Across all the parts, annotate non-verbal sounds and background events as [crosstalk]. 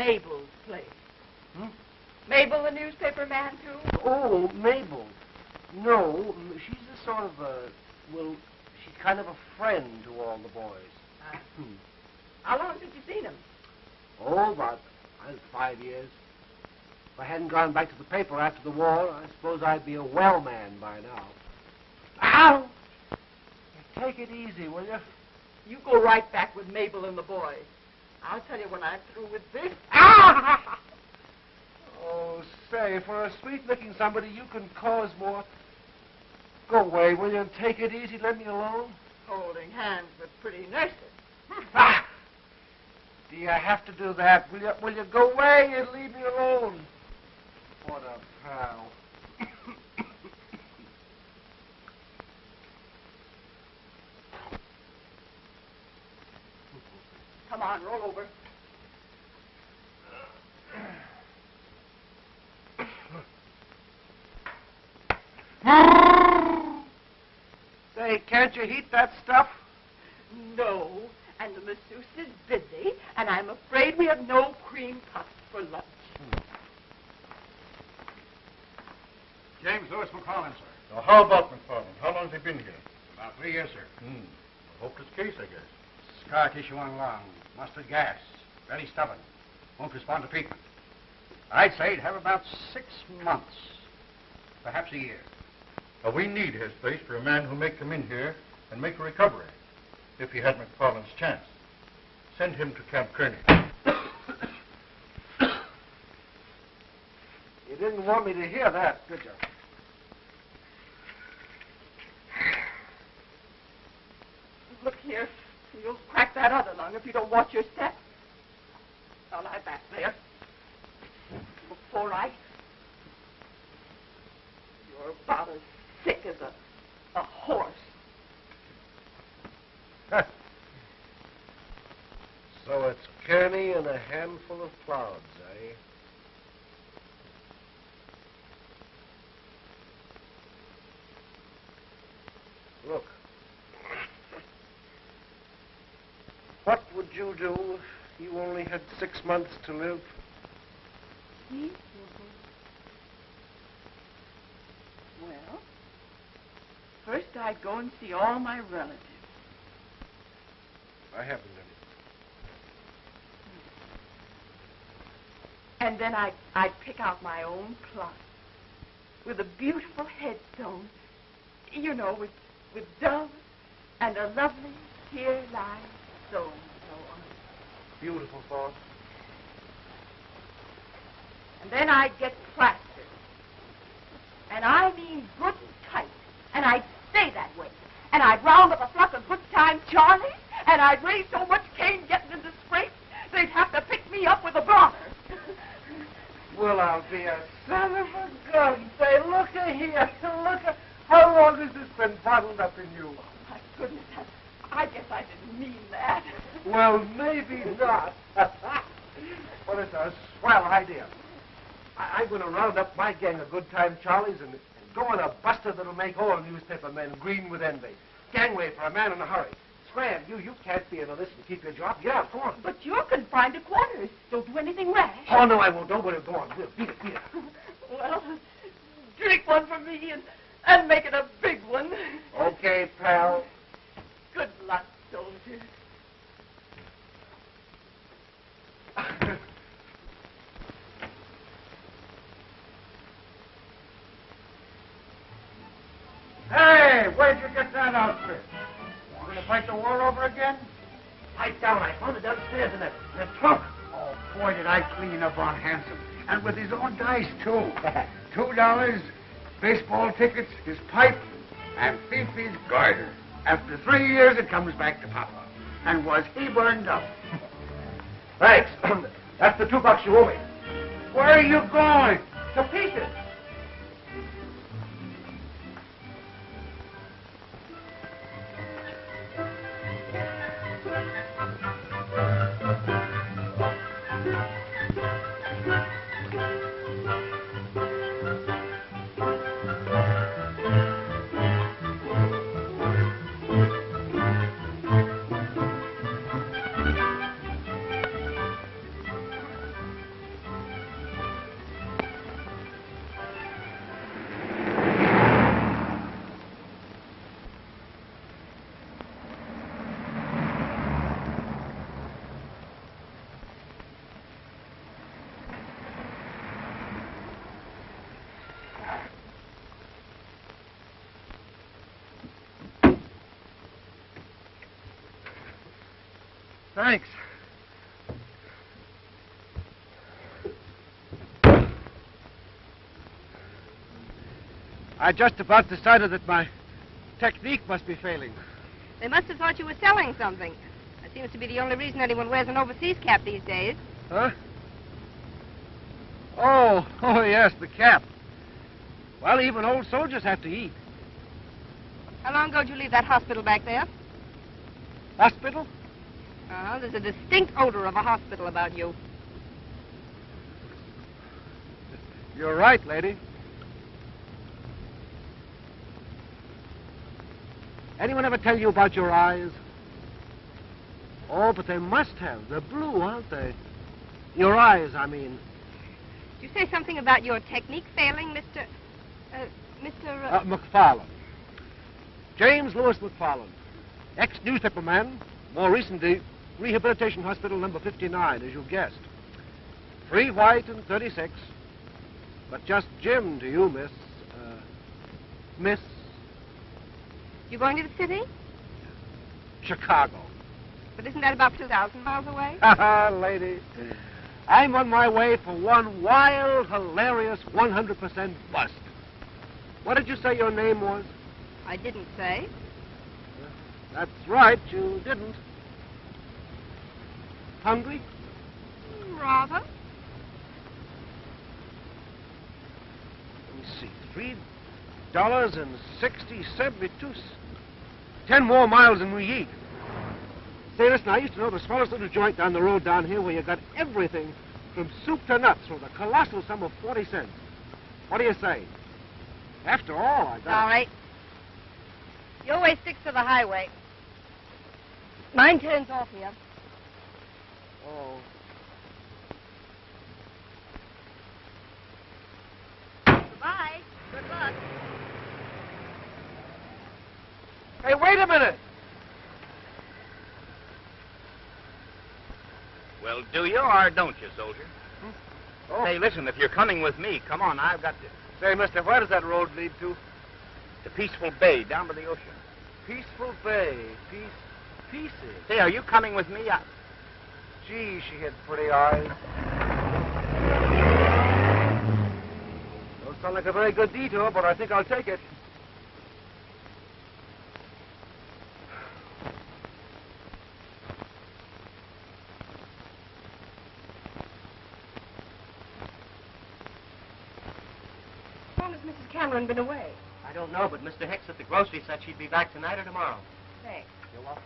Mabel's place? Hmm? Mabel, the newspaper man, too? Oh, Mabel. No, she's a sort of a, well, she's kind of a friend to all the boys. Uh, Hmm. how long since you seen him? Oh, about uh, five years. If I hadn't gone back to the paper after the war, I suppose I'd be a well man by now. Ow! Take it easy, will you? You go right back with Mabel and the boys. I'll tell you when I'm through with this. Ah! [laughs] Oh, say, for a sweet-looking somebody, you can cause more. Go away, will you, and take it easy. Let me alone. Holding hands with pretty nurses. [laughs] Ah! Do you have to do that? Will you, will you go away and leave me alone? What a pal. Come on, roll over. Say, can't you heat that stuff? No, and the masseuse is busy, and I'm afraid we have no cream puffs for lunch. James Lewis McFarland, sir. Now, how about McFarland? How long has he been here? About three years, sir. Hmm. A hopeless case, I guess. Scar tissue on lung, mustard gas, very stubborn, won't respond to treatment. I'd say he'd have about six months, perhaps a year. Now, we need his place for a man who may come in here and make a recovery, if he had McFarland's chance. Send him to Camp Kearney. [coughs] You didn't want me to hear that, did you? Look here, you'll crack that other lung if you don't watch your step. Now lie back there. Before I. You're about as sick as a, a horse. So it's Kearney and a handful of clouds, eh? Look. What would you do if you only had six months to live? Me? Well, first I'd go and see all my relatives. I haven't any. And then I'd, I'd pick out my own plot with a beautiful headstone, you know, with, with doves and a lovely here lies so and so on. Beautiful thought. And then I'd get plastered. And I mean good and tight. And I'd stay that way. And I'd round up a flock of good time Charlies. And I'd raise so much Cain getting into scrapes, they'd have to pick me up with a bronner. [laughs] Well, I'll be a son of a gun. Say, look here. Look a... How long has this been bottled up in you? Oh, My goodness, I, guess I didn't mean that. Well, maybe not. [laughs] but it's a swell idea. I, I'm going to round up my gang of good time Charlies and, and go on a buster that'll make all newspaper men green with envy. Gangway for a man in a hurry. Scram, you, you can't be in a list and keep your job. Get out, go on. But you're confined to quarters. Don't do anything rash. Oh, no, I won't. Don't worry. Go on. We'll beat it, beat it. [laughs] Well, drink one for me and, and make it a big one. Okay, pal. Good luck, soldier. Hey, where'd you get that outfit? You gonna fight the war over again? Pipe down. I found it downstairs in that, in trunk. Oh, boy, did I clean up on Hanson. And with his own dice, too. [laughs] Two dollars, baseball tickets, his pipe, and Fifi's garter. After three years, it comes back to Papa. And was he burned up? Thanks. [clears throat] That's the two bucks you owe me. Where are you going? To pieces. Thanks. I just about decided that my technique must be failing. They must have thought you were selling something. That seems to be the only reason anyone wears an overseas cap these days. Huh? Oh, [laughs] oh yes, the cap. Well, even old soldiers have to eat. How long ago did you leave that hospital back there? Hospital? Uh-huh. There's a distinct odor of a hospital about you. You're right, lady. Anyone ever tell you about your eyes? Oh, but they must have. They're blue, aren't they? Your eyes, I mean. Did you say something about your technique failing, Mr. Uh, Mr. Uh... Uh, McFarland. James Lewis McFarland. Ex-newspaper man. More recently, Rehabilitation Hospital number 59, as you guessed. Three white and 36. But just Jim to you, miss. Uh, miss You going to the city? Chicago. But isn't that about 2,000 miles away? Ha ha, lady. I'm on my way for one wild, hilarious, 100% bust. What did you say your name was? I didn't say. That's right, you didn't. Hungry? Rather. Let me see. Three dollars and sixty seventy-two. Ten more miles than we eat. Say, listen, I used to know the smallest little joint down the road down here where you got everything from soup to nuts for the colossal sum of 40 cents. What do you say? After all, I got... All right. Your way sticks to the highway. Mine turns off here. Oh. Goodbye. Good luck. Hey, wait a minute. Well, do you or don't you, soldier? Hmm? Oh. Hey, listen, if you're coming with me, come on, I've got to. Say, mister, where does that road lead to? To Peaceful Bay, down by the ocean. Peaceful Bay. Peace. Pieces. Say, are you coming with me? I... Gee, she had pretty eyes. Don't sound like a very good detour, but I think I'll take it. How long has Mrs. Cameron been away? I don't know, but Mr. Hicks at the grocery said she'd be back tonight or tomorrow. Thanks. You're welcome.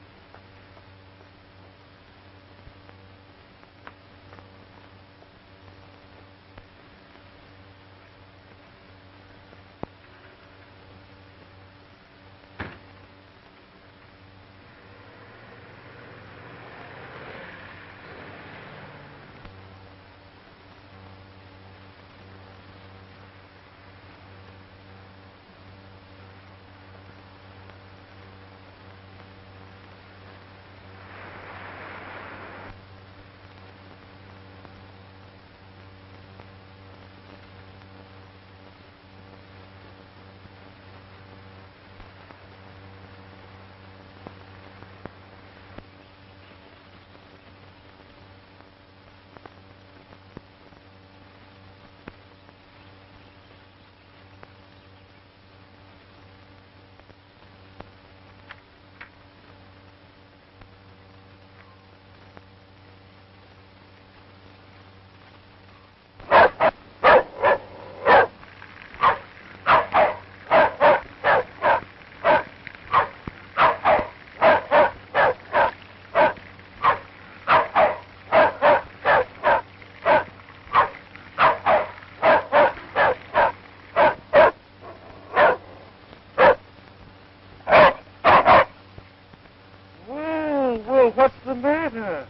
What's the matter?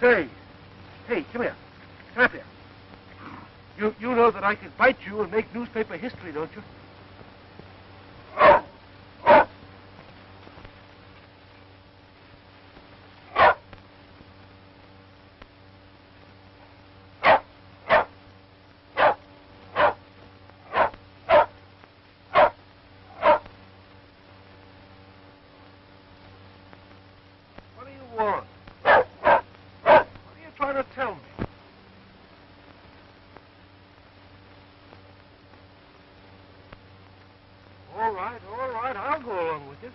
Say, hey, come here. Come up here. You, you know that I could bite you and make newspaper history, don't you? Tell me? All right, all right, I'll go along with you.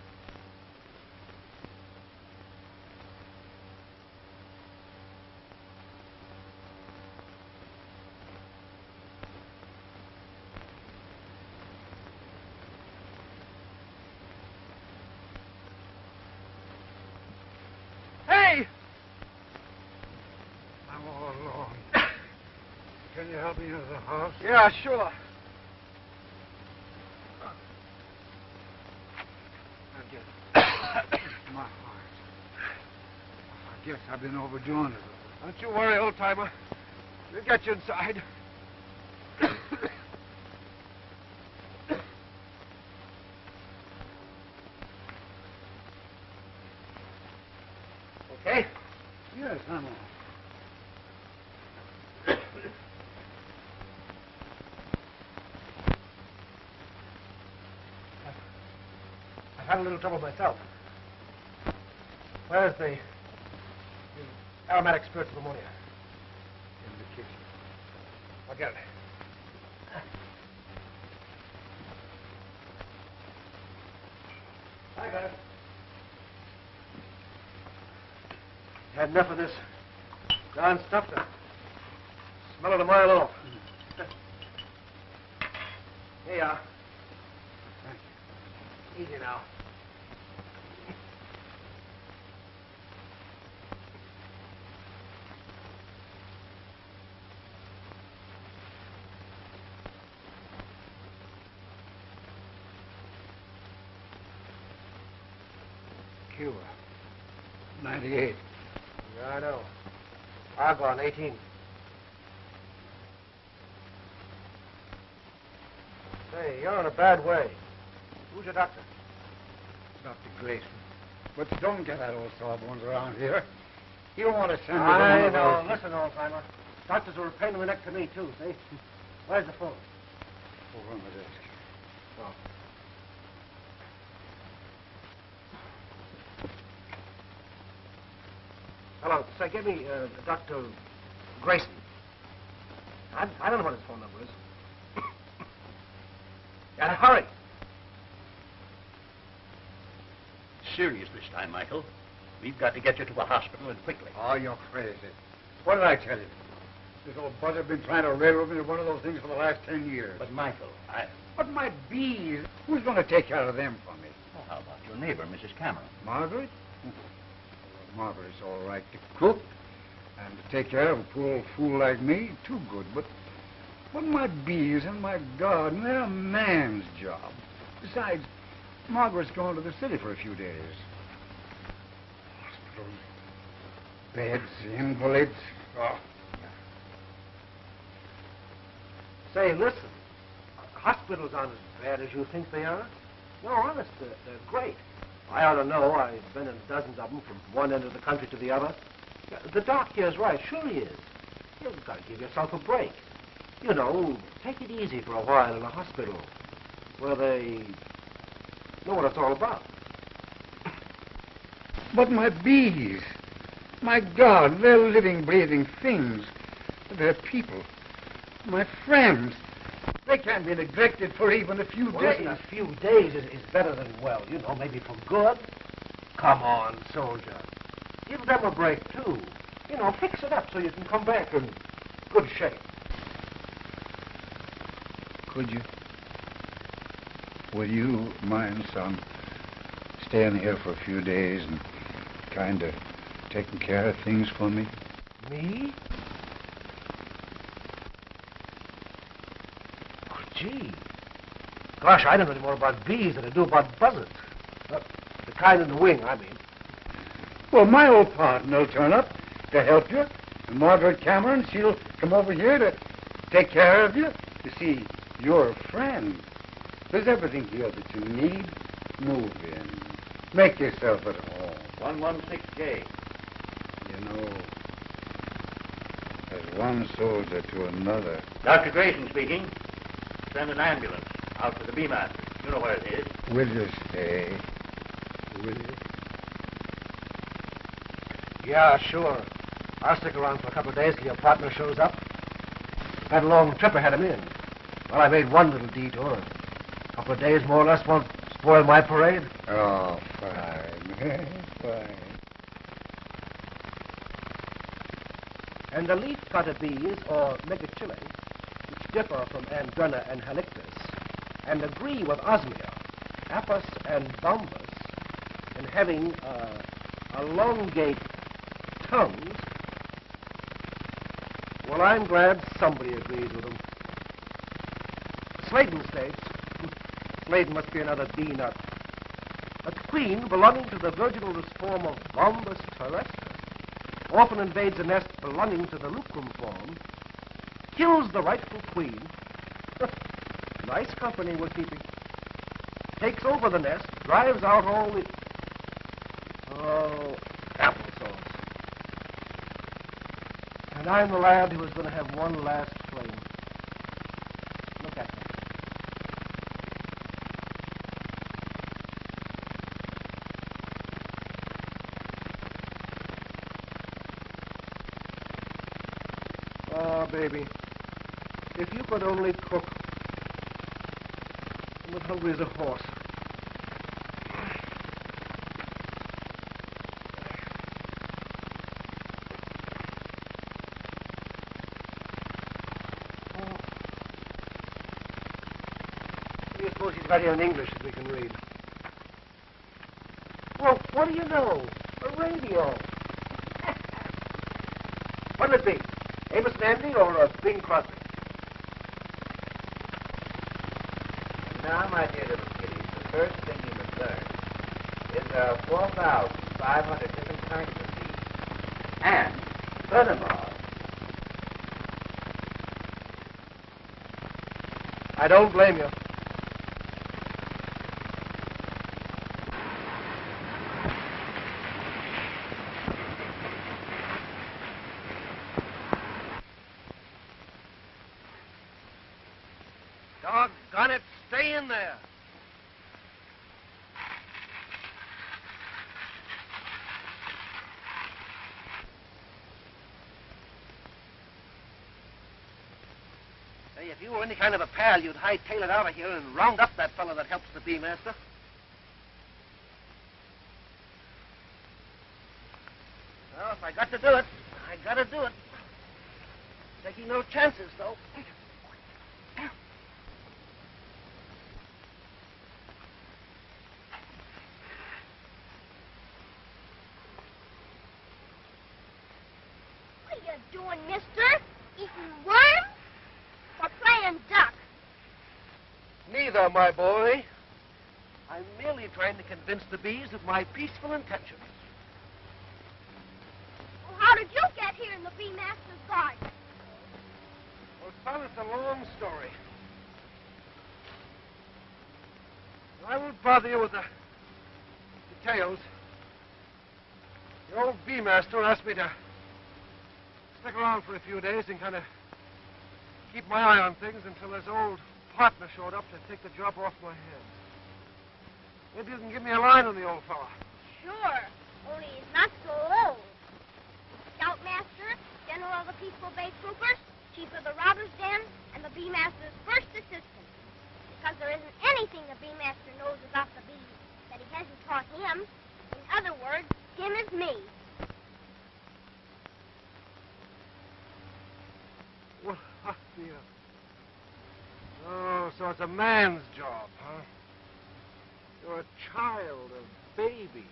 Hey! I'm all alone. Can you help me into the house? Yeah, sure. [coughs] My heart. I guess I've been overdoing it. Don't you worry, old timer. We'll get you inside. okay? Yes, I'm all. I've had a little trouble myself. Where's the, the aromatic spirits of ammonia? In the kitchen. I'll get it. I got it. Had enough of this darn stuff to smell it a mile off. Here you are. Easy now. Cuba. 98. Yeah, I know. Argonne, 18. Say, you're in a bad way. Who's your doctor? Dr. Grayson. But don't get that old sawbones around here. You don't want to send me I know. Listen, old timer. Doctors are a pain in the neck to me, too, see? Where's the phone? Over on the desk. Oh. Hello. Say, give me uh, Dr. Grayson. I, I don't know what his phone number is. [coughs] Gotta hurry. Serious this time, Michael. We've got to get you to a hospital and quickly. Oh, you're crazy. What did I tell you? This old buzzard's been trying to railroad me to one of those things for the last ten years. But, Michael, I... But my bees, who's going to take care of them for me? Oh, how about your neighbor, Mrs. Cameron? Margaret? Margaret's all right to cook and to take care of a poor old fool like me. Too good, but but my bees and my garden, they're a man's job. Besides, Margaret's going to the city for a few days. Hospitals, beds, invalids. Oh, Say, listen. Hospitals aren't as bad as you think they are. No, honest, they're, they're great. I ought to know. I've been in dozens of them from one end of the country to the other. The doc here's right. Sure he is. You've got to give yourself a break. You know, take it easy for a while in a hospital where they know what it's all about. But my bees, my God, they're living, breathing things. They're people, my friends. They can't be neglected for even a few Well, days. a few days is, is better than well. You know, maybe for good. Come on, soldier. Give them a break, too. You know, fix it up so you can come back in good shape. Could you? Would you mind, son, staying here for a few days and kind of taking care of things for me? Me? Gee. Gosh, I don't know any more about bees than I do about buzzards. Uh, the kind in the wing, I mean. Well, my old partner will turn up to help you. And Margaret Cameron, she'll come over here to take care of you. You see, you're a friend. There's everything here that you need. Move in. Make yourself at home. 116J. You know, as one soldier to another. Dr. Grayson speaking. Send an ambulance out to the B-Master. You know where it is. Will you stay? Will you? Yeah, sure. I'll stick around for a couple of days till your partner shows up. Had a long trip ahead of me, and well, I made one little detour. A couple of days more or less won't spoil my parade. Oh, fine. [laughs] fine. And the leaf-cutter bees, or megachile, which differ from Andrena and Halictus, and agree with Osmia, Apis, and Bombus in having uh, elongate tongues, well, I'm glad somebody agrees with them. Sladen states, Sladen must be another bee nut. A queen belonging to the virginal form of Bombus terrestris often invades a nest belonging to the lucorum form, kills the rightful queen. [laughs] nice company we're keeping. Takes over the nest, drives out all the. Oh, applesauce. And I'm the lad who is going to have one last fling. Look at me. Oh, baby. If you could only cook. I'm as hungry as a horse. Do you suppose he's here in English that we can read? Well, what do you know? A radio. [laughs] What'll it be? Amos and Andy or uh, Bing Crosby? Now, my dear little kiddies, the first thing you must learn is there are 4,500 different kinds of bees. And, furthermore, I don't blame you. Doggone it, stay in there. Hey, if you were any kind of a you'd hightail it out of here and round up that fellow that helps the bee master. Well, if I got to do it, I gotta do it. Taking no chances, though. What are you doing, mister? Eating worms? Or playing duck? My boy. I'm merely trying to convince the bees of my peaceful intentions. Well, how did you get here in the bee master's garden? Well, son, it's a long story. I won't bother you with the details. The old bee master asked me to stick around for a few days and kind of keep my eye on things until this old partner showed up to take the job off my hands. Maybe you can give me a line on the old fella. Sure, only he's not so old. Scoutmaster, General of the Peaceful Bay Troopers, Chief of the Robbers' Den, and the Bee Master's first assistant. Because there isn't anything the Bee Master knows about the bees that he hasn't taught him. In other words, him is me. Well, [laughs] yeah. Oh, so it's a man's job, huh? You're a child, a baby.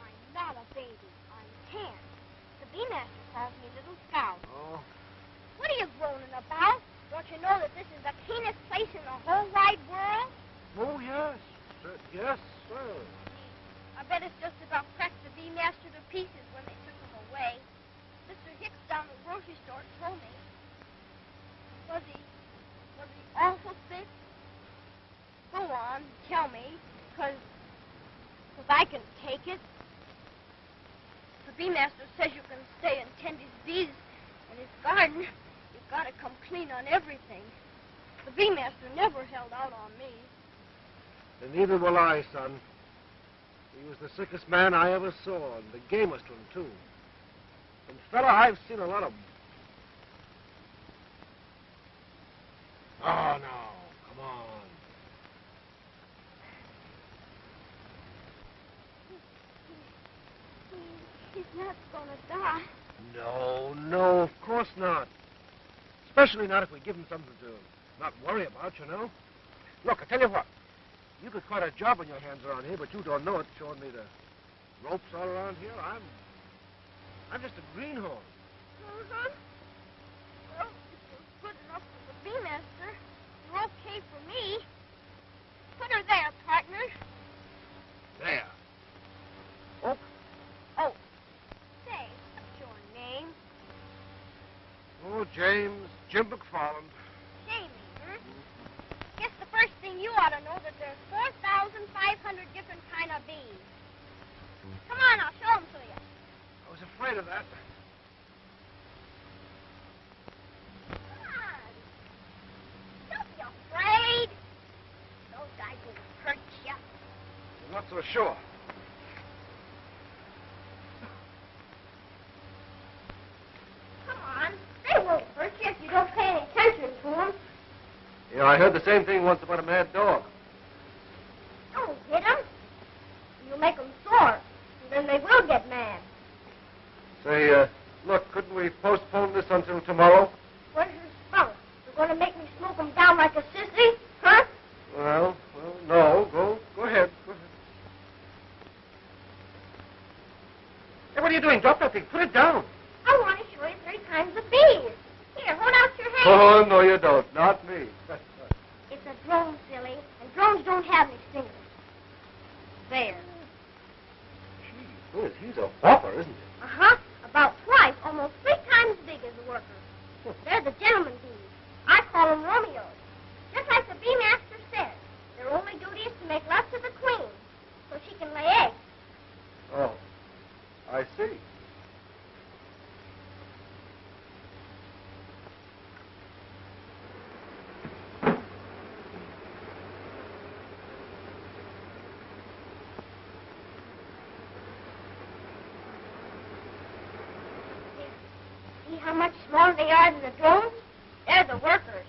I'm not a baby. I'm ten. The beemaster calls me Little Scout. Oh? What are you groaning about? Don't you know that this is the keenest place in the whole wide world? Oh, yes. Uh, yes, sir. I bet it's just about cracked the beemaster to pieces when they took him away. Mr. Hicks down the grocery store told me. Was he Awful sick? Go on, tell me, because cause I can take it. The bee master says you can stay and tend his bees in his garden. You've got to come clean on everything. The bee master never held out on me. And neither will I, son. He was the sickest man I ever saw, and the gamest one, too. And, fella, I've seen a lot of Oh, no. Come on. He, he's not going to die. No, no, of course not. Especially not if we give him something to not worry about, you know. Look, I tell you what. You got quite a job on your hands around here, but you don't know it, showing me the ropes all around here. I'm I'm just a greenhorn. Uh-huh. Well, if you're good for master, you're okay for me. Put her there, partner. There. Oh, Oh, say, what's your name? oh, James, Jim McFarland. Jamie, huh? Guess the first thing you ought to know that there's 4,500 different kind of bees. Come on, I'll show 'em to you. I was afraid of that. Come on. Don't be afraid. Those guys will hurt you. I'm not so sure. Come on. They won't hurt you if you don't pay any attention to them. Yeah, I heard the same thing once about a mad dog. Don't hit 'em. You'll make 'em sore. And then they will get mad. Say, uh, look, couldn't we postpone this until tomorrow? Where's your spunk? You're going to make me smoke 'em down like a sissy? Huh? Well, well, no. Go, go ahead. Go ahead. Hey, what are you doing? Drop that thing. Put it down. I want to show you three kinds of bees. Here, hold out your hand. Oh, no, you don't. Not me. [laughs] It's a drone, silly, and drones don't have any stingers. There. Gee whiz, he's a whopper, isn't he? Uh-huh. About twice, almost three times as big as the workers. [laughs] They're the gentleman bees. I call them Romeos. Just like the bee master said, their only duty is to make love to the queen so she can lay eggs. Oh, I see how much smaller they are than the drones? They're the workers.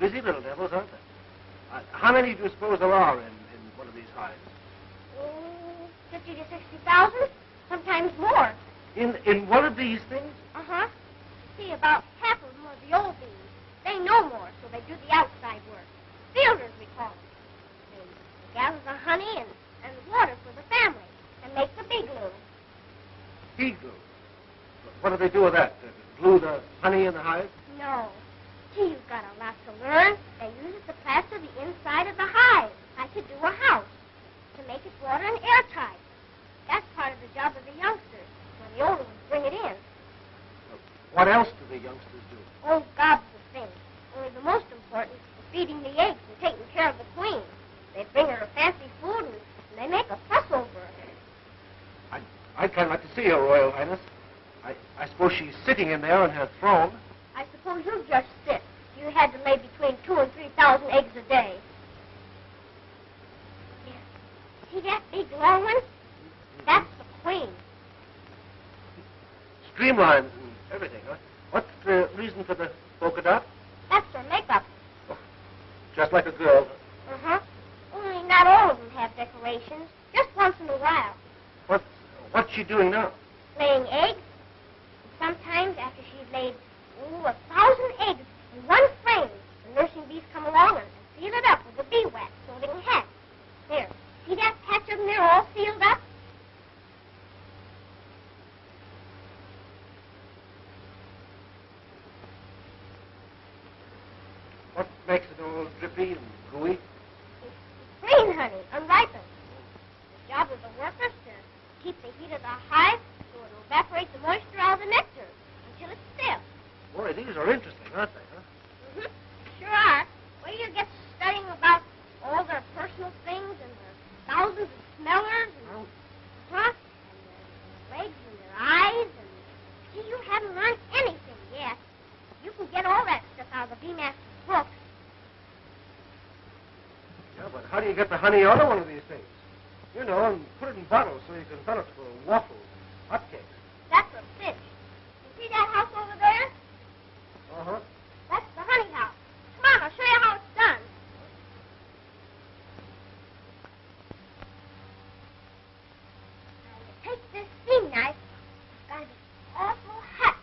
Busy little devils, aren't they? Uh, how many do you suppose there are in, in one of these hives? Oh, 50 to 60,000, sometimes more. In in one of these things? Uh-huh. See, about half of them are the old bees. They know more, so they do the outside work. Fielders, we call them. They, they gather the honey and, and water for the family and make the bee glue. Bee glue. What do they do with that? Uh, glue the honey in the hive? No. Gee, you've got a lot to learn. They use it to plaster the inside of the hive, like to do a house, to make it water and airtight. That's part of the job of the youngsters, when the older ones bring it in. What else do the youngsters do? Oh, gobs of things. Only the most important is feeding the eggs and taking care of the queen. They bring her fancy food and, and they make a fuss over her. I, I'd kind of like to see her, Royal Highness. I, I suppose she's sitting in there on her throne. I suppose you'd just sit. You had to lay between two and three thousand eggs a day. Here. See that big long one? That's the queen. Streamlines and everything, huh? What's the reason for the polka dot? That's her makeup. Just like a girl. Uh-huh. Only not all of them have decorations. Just once in a while. What's, what's she doing now? Laying eggs. Sometimes after she's laid ooh, a thousand eggs in one frame, the nursing bees come along and seal it up with a bee wax so they can hatch. There. See that patch of them there all sealed up? What makes it all drippy and gooey? Green honey, unripened. The job of the workers to keep the heat of the hive so it'll evaporate the moisture out of the nectar until it's still. Boy, these are interesting, aren't they, huh? Mm-hmm. Sure are. Where you get studying about all their personal things and their thousands of smellers and do get the honey out of these things? You know, and put it in bottles so you can sell it for waffles, hotcakes. That's a fish. You see that house over there? Uh-huh. That's the honey house. Come on, I'll show you how it's done. Now you take this steam knife. It's got to be awful hot.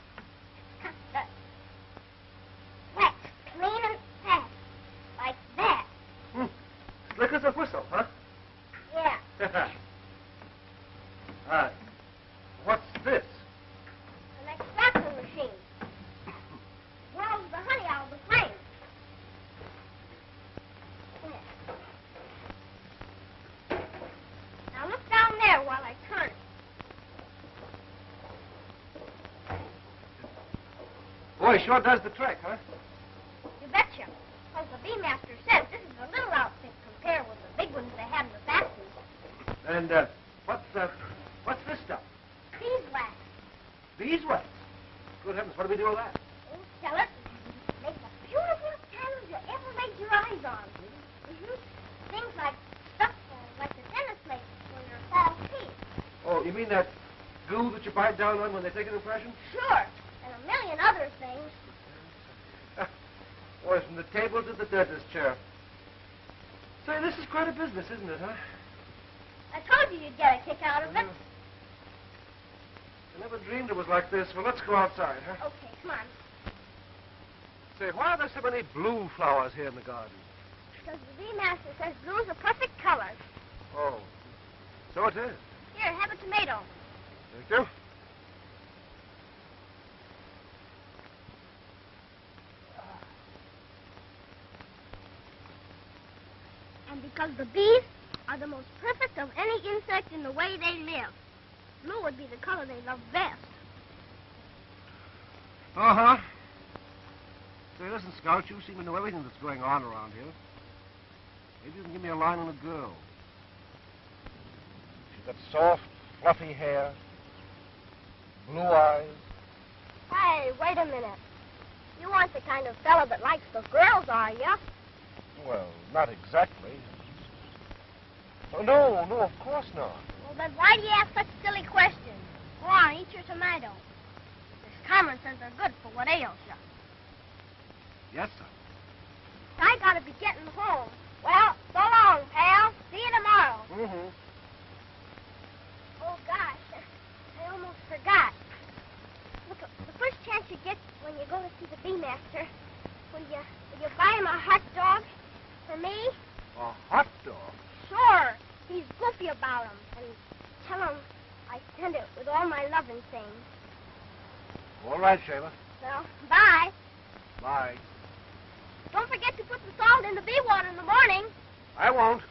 Cut the wax clean and fast. Like that. Slick as a whistle, huh? Yeah. All right. What's this? An extractor machine. Whirls the honey out of the flame. There. Now look down there while I turn it. Boy, sure does the trick, huh? You betcha. Because the bee master says this is a little outfit compared with the big ones they have in the factories. And uh, what's uh, what's this stuff? Beeswax. Beeswax. Good heavens, what do we do with that? Oh, sell it. Make the beautifulest candles you ever laid your eyes on. hmm Things like stuff uh, like the dentist makes for your false teeth. Oh, you mean that goo that you bite down on when they take an impression? Sure. And a million other things. Boy, from the table to the dentist chair. Say, this is quite a business, isn't it, huh? I told you you'd get a kick out of it. I never dreamed it was like this. Well, let's go outside, huh? Okay, come on. Say, why are there so many blue flowers here in the garden? Because the bee master says blue's a perfect color. Oh, so it is. Here, have a tomato. Thank you. And because the bees are the most perfect of any insect in the way they live. Blue would be the color they love best. Uh-huh. Say, listen, Scout, you seem to know everything that's going on around here. Maybe you can give me a line on a girl. She's got soft, fluffy hair, blue eyes. Hey, wait a minute. You aren't the kind of fellow that likes the girls, are you? Well, not exactly. Oh, no, no, of course not. Well, then why do you ask such silly questions? Go on, eat your tomato. Miss Cameron says they're good for what ails you. Yes, sir. I gotta be getting home. Well, so long, pal. See you tomorrow. Mm-hmm. Oh, gosh. [laughs] I almost forgot. Look, the first chance you get when you go to see the bee master, will you, will you buy him a hot dog for me? A hot dog? Sure. He's goofy about 'em, And tell him I sent it with all my loving things. All right, Shayla. Well, bye. Bye. Don't forget to put the salt in the bee water in the morning. I won't. Looks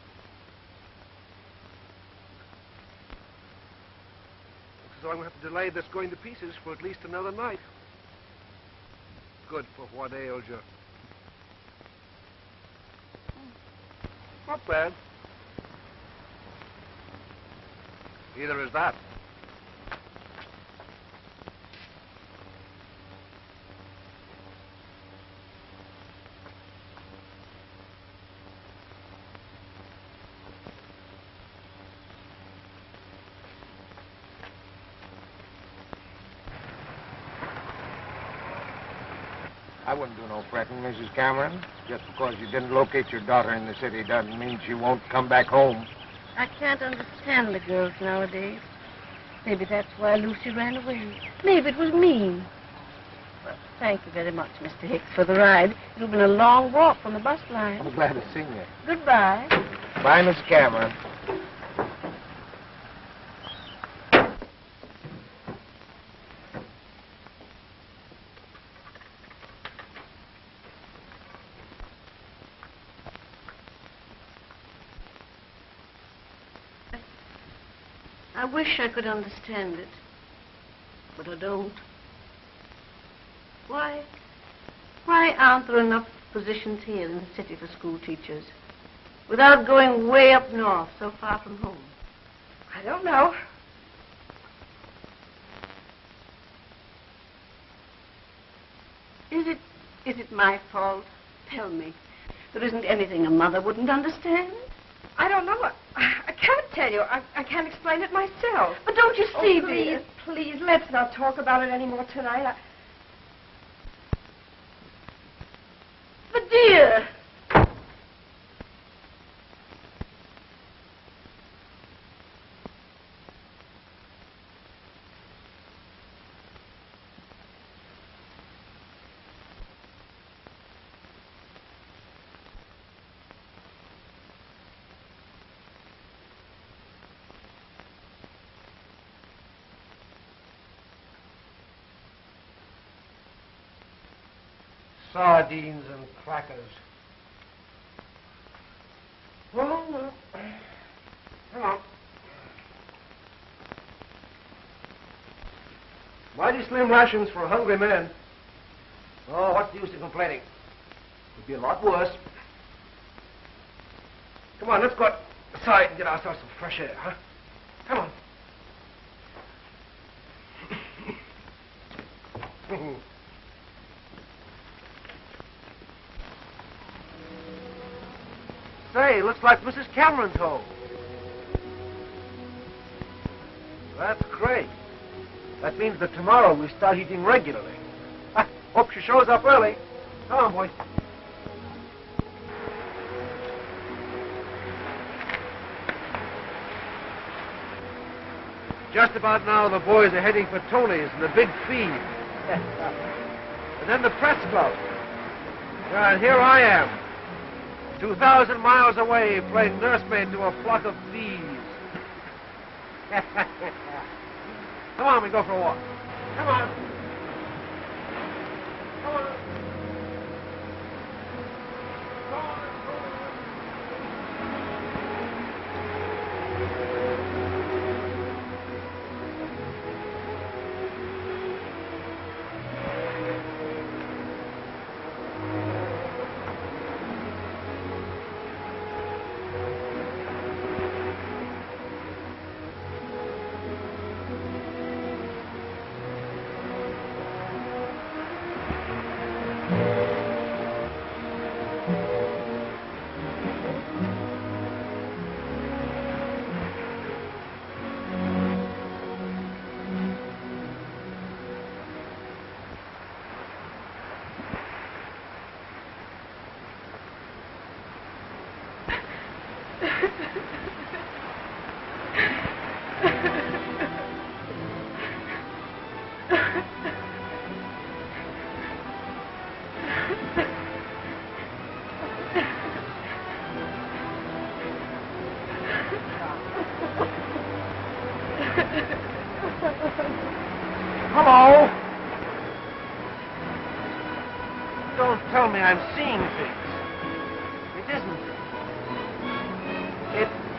as though I'm going to have to delay this going to pieces for at least another night. Good for what eh, ails you. Hmm. Not bad. Either is that. I wouldn't do no fretting, Mrs. Cameron. Just because you didn't locate your daughter in the city doesn't mean she won't come back home. I can't understand the girls nowadays. Maybe that's why Lucy ran away. Maybe it was mean. Well, thank you very much, Mr. Hicks, for the ride. It'll been a long walk from the bus line. I'm glad to see you. Goodbye. Bye, Miss Cameron. I could understand it, but I don't. Why? Why aren't there enough positions here in the city for school teachers without going way up north, so far from home? I don't know. Is it is it my fault? Tell me. There isn't anything a mother wouldn't understand. I don't know. Can't tell you. I, I can't explain it myself. But don't you Oh, see, please, dear? please, let's not talk about it anymore tonight. I... But dear. Sardines and crackers. Well, well. Come on. Mighty slim rations for a hungry man. Oh, what's the use of complaining? Could be a lot worse. Come on, let's go outside and get ourselves some fresh air, huh? Come on. [laughs] Say, looks like Mrs. Cameron's home. That's great. That means that tomorrow we start eating regularly. Ah, hope she shows up early. Come on, boys. Just about now, the boys are heading for Tony's and the big feed. [laughs] and then the press club. And here I am, 2,000 miles away, playing nursemaid to a flock of bees. [laughs] Come on, we go for a walk. Come on. Come on. Hello?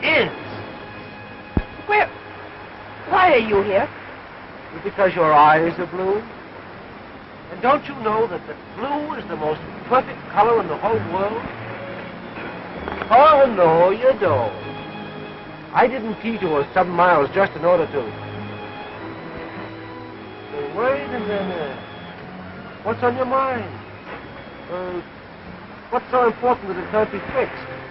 Is. Where? Why are you here? Because your eyes are blue? And don't you know that the blue is the most perfect color in the whole world? Oh, no, you don't. I didn't detour seven miles just in order to. Wait a minute. What's on your mind? Uh, what's so important that it can't be fixed?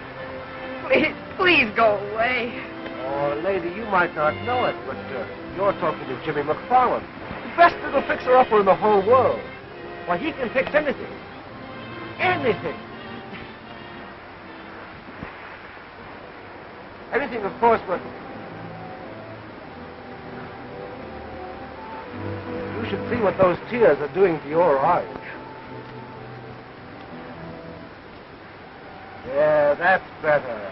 Please, please go away. Oh, lady, you might not know it, but uh, you're talking to Jimmy McFarland, the best little fixer-upper in the whole world. Why, he can fix anything. Anything. Anything, of course, but... You should see what those tears are doing to your eyes. Yeah, that's better.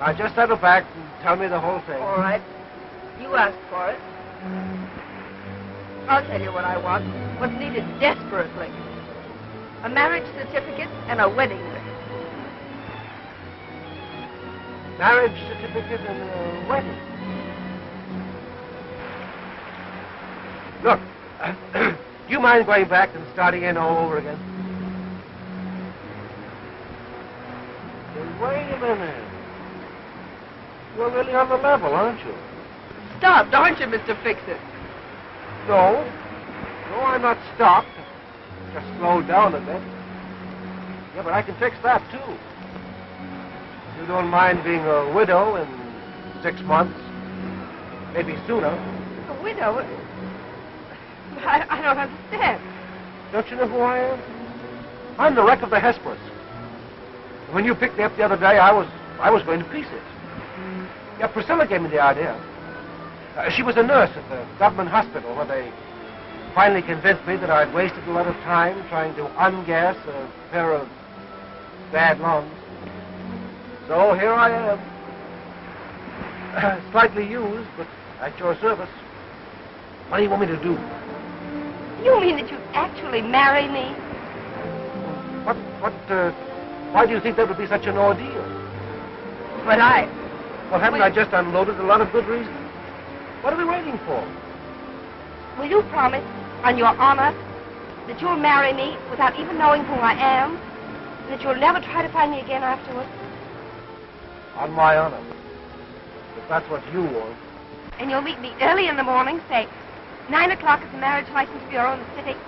now, just settle back and tell me the whole thing. All right. You asked for it. I'll tell you what I want. What's needed desperately. A marriage certificate and a wedding ring. Marriage certificate and a wedding. Look, do [clears throat] you mind going back and starting in all over again? Hey, wait a minute. You're really on the level, aren't you? Stopped, aren't you, Mr. Fix-It? No. No, I'm not stopped. Just slowed down a bit. Yeah, but I can fix that, too. You don't mind being a widow in six months, maybe sooner. A widow? I, I don't understand. Don't you know who I am? I'm the wreck of the Hesperus. When you picked me up the other day, I was I was going to pieces. Yeah, Priscilla gave me the idea. Uh, she was a nurse at the government hospital where they finally convinced me that I'd wasted a lot of time trying to ungas a pair of bad lungs. So here I am. [clears throat] Slightly used, but at your service. What do you want me to do? You mean that you'd actually marry me? What, what, uh, why do you think that would be such an ordeal? But I. Well, haven't. I just unloaded a lot of good reasons? What are we waiting for? Will you promise, on your honor, that you'll marry me without even knowing who I am? And that you'll never try to find me again afterwards? On my honor. If that's what you want. And you'll meet me early in the morning, say, 9 o'clock at the Marriage License Bureau in the city.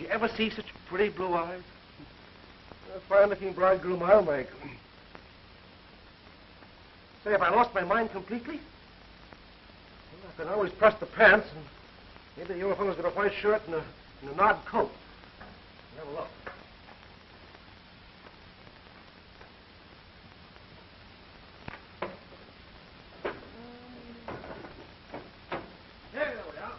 You ever see such pretty blue eyes? A fine-looking bridegroom I'll make. Say, if I lost my mind completely, well, I can always press the pants, and maybe the fellow's got a white shirt and a, and a odd coat. Have a look. There we are.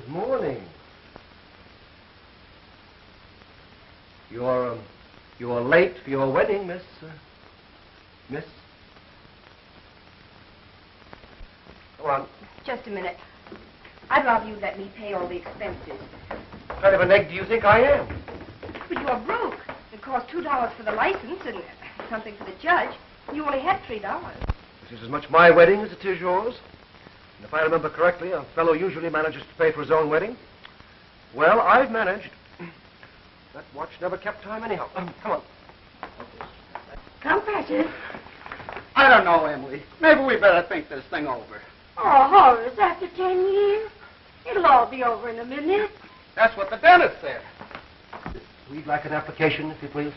Good morning. You're um, you're late for your wedding, Miss uh, Miss. Come on. Just a minute. I'd rather you let me pay all the expenses. What kind of an egg do you think I am? But you are broke. It cost two dollars for the license and something for the judge. You only had three dollars. This is as much my wedding as it is yours. And if I remember correctly, a fellow usually manages to pay for his own wedding. Well, I've managed. That watch never kept time anyhow. Um, [clears throat] come on. Come, Precious. I don't know, Emily. Maybe we better think this thing over. Oh, Horace, after ten years? It'll all be over in a minute. That's what the dentist said. We'd like an application, if you please.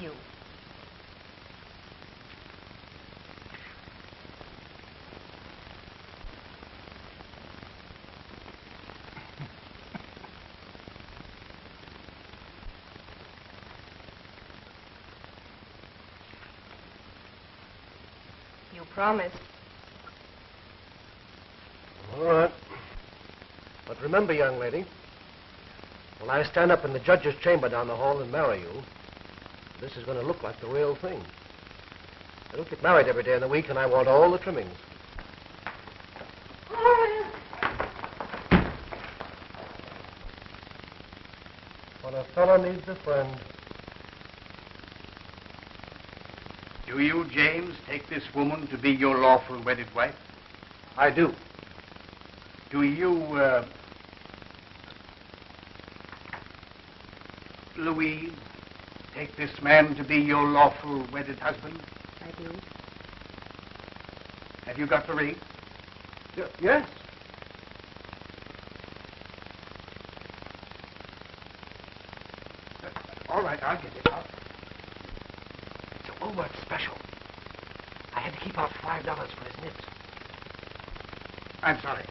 you. [laughs] you promised. All right. But remember, young lady, when I stand up in the judge's chamber down the hall and marry you, this is going to look like the real thing. I don't get married every day in the week, and I want all the trimmings. When a fellow needs a friend. Do you, James, take this woman to be your lawful wedded wife? I do. Do you, uh, Louise, take this man to be your lawful wedded husband? I do. Have you got the ring? Y- yes. Uh, all right, I'll get it. I'll... It's a Woolworth special. I had to keep out five dollars for his nips. I'm sorry.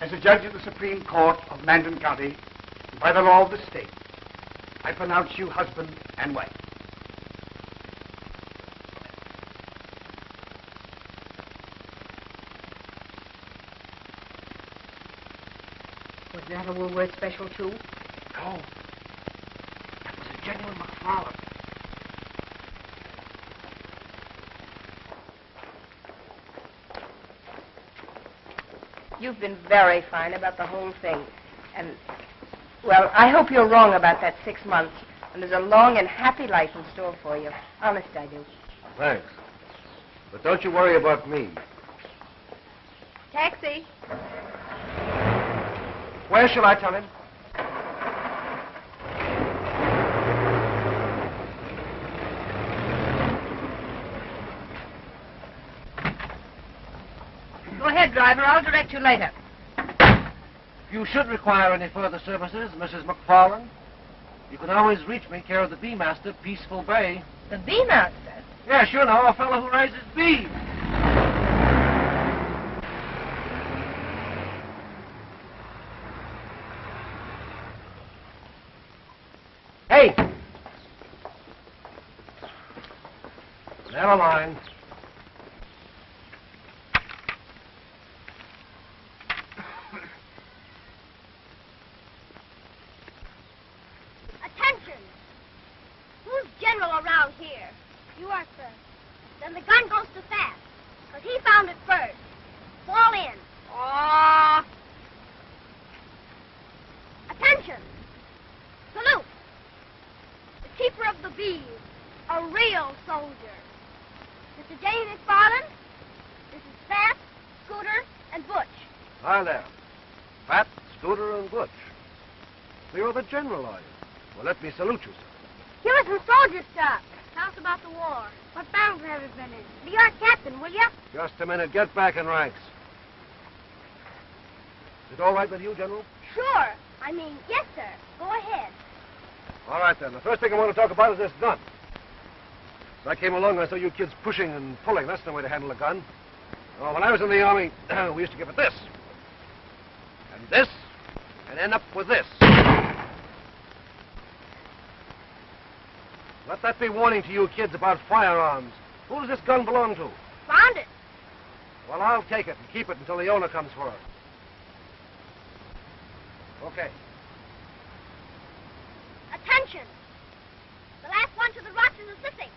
As a judge of the Supreme Court of Mandan County, by the law of the state, I pronounce you husband and wife. Was that a Woolworth special, too? No. That was a genuine McFarland. You've been very fine about the whole thing. And, well, I hope you're wrong about that six months. And there's a long and happy life in store for you. Honest, I do. Thanks. But don't you worry about me. Taxi. Where shall I tell him? Go ahead, driver. I'll direct you later. You should require any further services, Mrs. McFarland, you can always reach me care of the Bee Master, Peaceful Bay. The bee master. Yes, you know, a fellow who raises bees. Hey! Never mind. Attention! Who's general around here? You are, sir. Then the gun goes too fast. Because he found it first. Fall in. Oh. Attention! Salute! The keeper of the bees. A real soldier. Mr. James McFarland. This is Fat, Scooter, and Butch. Hi there. Fat, Scooter, and Butch. So you're the general, are you? Well, let me salute you, sir. Give us some soldier stuff. Tell us about the war. What battles have you been in? Be our captain, will you? Just a minute. Get back in ranks. Is it all right with you, General? Sure. I mean, yes, sir. Go ahead. All right, then. The first thing I want to talk about is this gun. As I came along, I saw you kids pushing and pulling. That's no way to handle a gun. Oh, when I was in the Army, [clears throat] we used to give it this. And this. And end up with this. Let that be warning to you kids about firearms. Who does this gun belong to? Found it. Well, I'll take it and keep it until the owner comes for it. Okay. Attention. The last one to the rocks is assisting.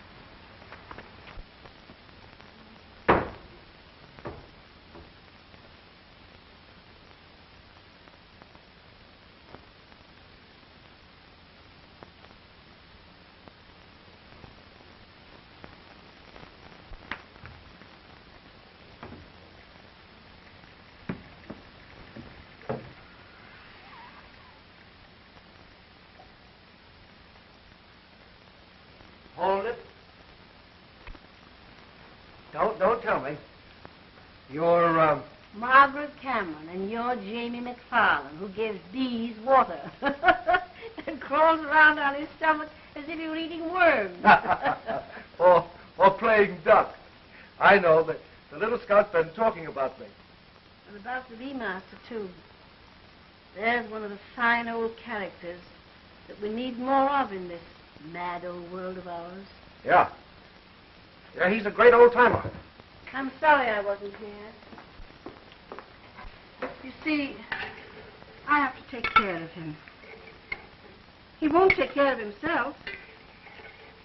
Hold it. Don't tell me. You're um, Margaret Cameron, and you're Jamie McFarland, who gives bees water. [laughs] and crawls around on his stomach as if he were eating worms. [laughs] or or playing duck. I know, but the little scout's been talking about me. and about the bee master, too. There's one of the fine old characters that we need more of in this mad old world of ours. Yeah. Yeah, he's a great old timer. I'm sorry I wasn't here. You see, I have to take care of him. He won't take care of himself.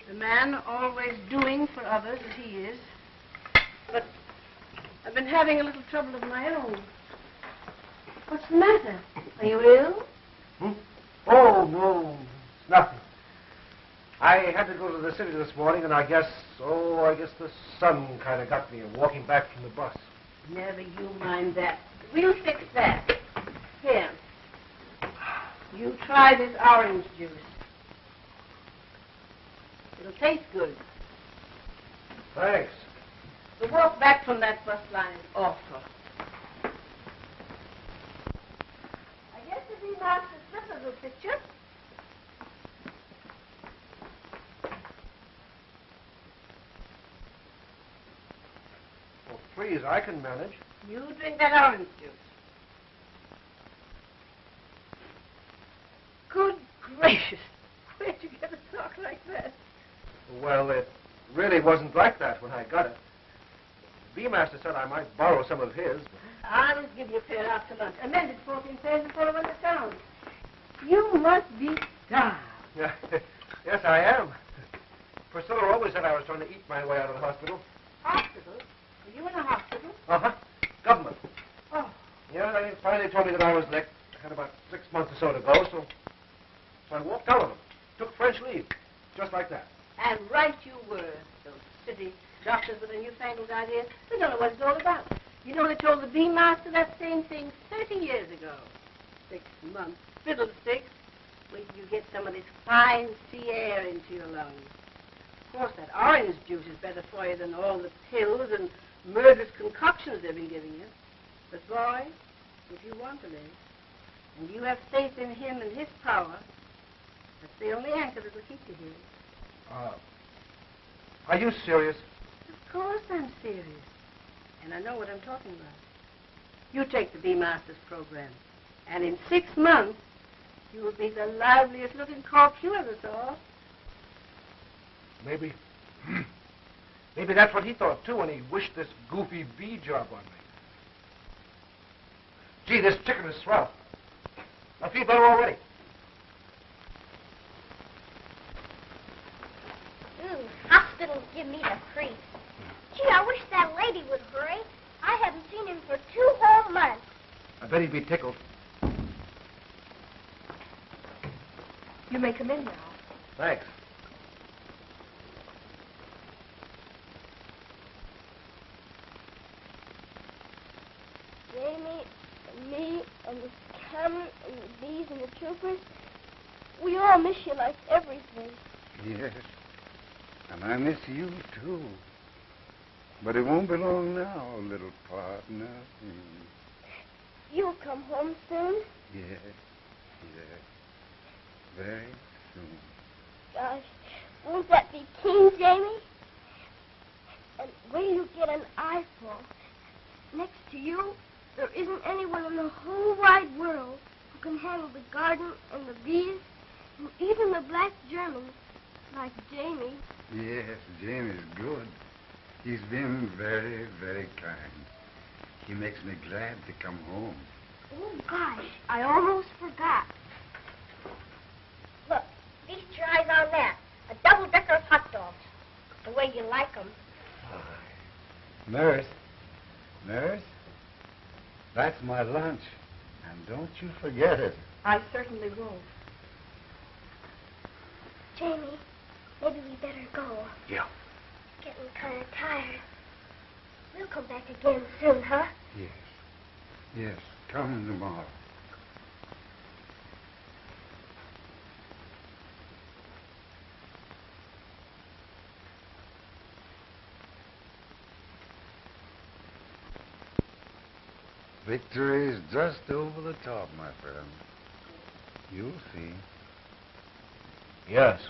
The man always doing for others as he is. But I've been having a little trouble of my own. What's the matter? Are you ill? Hmm? Oh, no, nothing. I had to go to the city this morning, and I guess, oh, I guess the sun kind of got me walking back from the bus. Never you mind that. We'll fix that. Here. You try this orange juice. It'll taste good. Thanks. The walk back from that bus line is awful. I guess the bee master slippers will fit you. Oh, please, I can manage. You drink that orange juice. Good gracious. Where'd you get a talk like that? Well, it really wasn't like that when I got it. The B-master said I might borrow some of his. I'll give you a pair after lunch. Amended 14 pairs and 400 pounds. You must be starved. [laughs] Yes, I am. Priscilla always said I was trying to eat my way out of the hospital. Hospital? Are you in the hospital? Uh-huh. Government. Oh. Yeah, they finally told me that I was licked. I had about six months or so to go, so, so I walked out of them. Took French leave. Just like that. And right you were. Those city doctors with their newfangled ideas. They don't know what it's all about. You know, they told the bee master that same thing 30 years ago. Six months. Fiddlesticks. Wait till you get some of this fine sea air into your lungs. Of course, that orange juice is better for you than all the pills and murderous concoctions they've been giving you. But, boy, if you want to live, and you have faith in him and his power, that's the only anchor that will keep you here. Uh, are you serious? Of course I'm serious. And I know what I'm talking about. You take the B-Masters program, and in six months, you will be the liveliest looking corpse you ever saw. Maybe. [clears throat] Maybe that's what he thought, too, when he wished this goofy bee job on me. Gee, this chicken is swell. I feel better already. Ooh, hospitals give me the creeps. Gee, I wish that lady would hurry. I haven't seen him for two whole months. I bet he'd be tickled. You may come in now. Thanks. Jamie and me and the Cameron and the bees and the troopers, we all miss you like everything. Yes. And I miss you, too. But it won't be long now, little partner. Mm. You'll come home soon. Yes, yes. Very soon. Gosh, won't that be keen, Jamie? And when you get an eyeful, next to you, there isn't anyone in the whole wide world who can handle the garden and the bees and even the black German like Jamie. Yes, Jamie's good. He's been very, very kind. He makes me glad to come home. Oh, gosh, I almost forgot. Look, feast your eyes on that. A double-decker of hot dogs. The way you like 'em. Nurse, nurse, that's my lunch. And don't you forget it. I certainly won't. Jamie, maybe we better go. Yeah. Getting kind of tired. We'll come back again soon, huh? Yes. Yes, come tomorrow. Victory is just over the top, my friend. You'll see. Yes.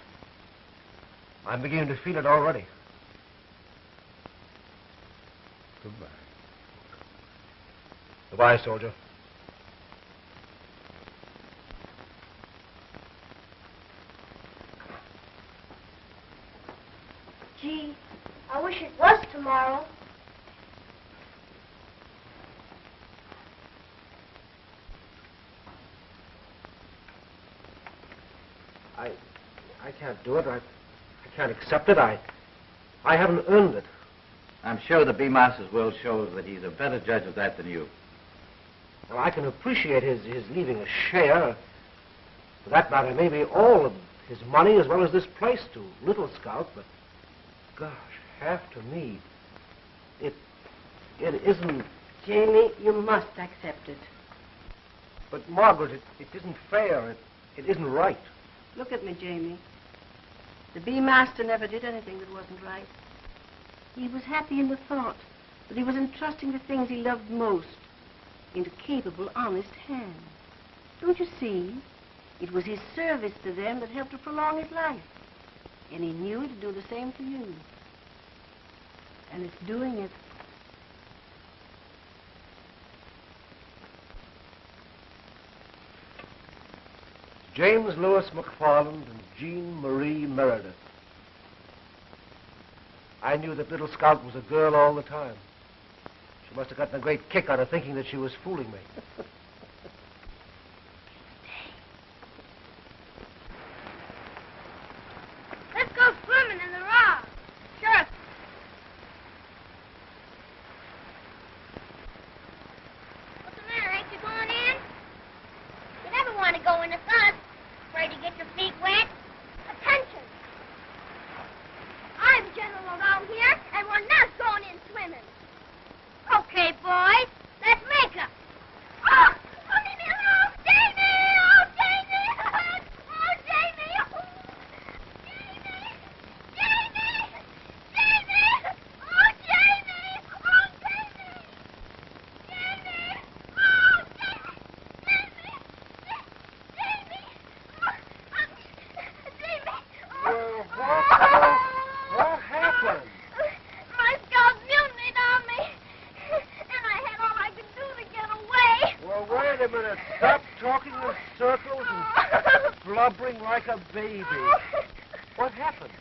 I'm beginning to feel it already. Goodbye. Goodbye, soldier. Gee, I wish it was tomorrow. I, I can't do it. I, I can't accept it. I, I haven't earned it. I'm sure the B-Master's will shows that he's a better judge of that than you. Now, I can appreciate his, his leaving a share, for that matter, maybe all of his money as well as this place to Little Scout, but gosh, half to me. It, it isn't. Jamie, you must accept it. But Margaret, it, it isn't fair. It, it isn't right. Look at me, Jamie. The bee master never did anything that wasn't right. He was happy in the thought that he was entrusting the things he loved most into capable, honest hands. Don't you see? It was his service to them that helped to prolong his life. And he knew it'd do the same for you. And it's doing it. James Lewis McFarland and Jean Marie Meredith. I knew that Little Scout was a girl all the time. She must have gotten a great kick out of thinking that she was fooling me. [laughs] Let's go swimming in the rock. Sure. What's the matter? Ain't you going in? You never want to go in the sun. Afraid to get your feet wet. Attention. I'm general around here, and we're not going in swimming. Okay, boys. Let's make 'em. Oh! Oh, leave me alone! Jamie! Oh, Jamie! Oh, Jamie! Oh, Jamie! Jamie! Jamie! Oh, Jamie! Oh, Jamie! Jamie! Oh, Jamie! Jamie! Jamie! Oh, um, Jamie! Well, what, what happened? My scout mutinied on me, and I had all I could do to get away. Well, wait a minute. Stop talking in circles and blubbering like a baby. [laughs] What happened?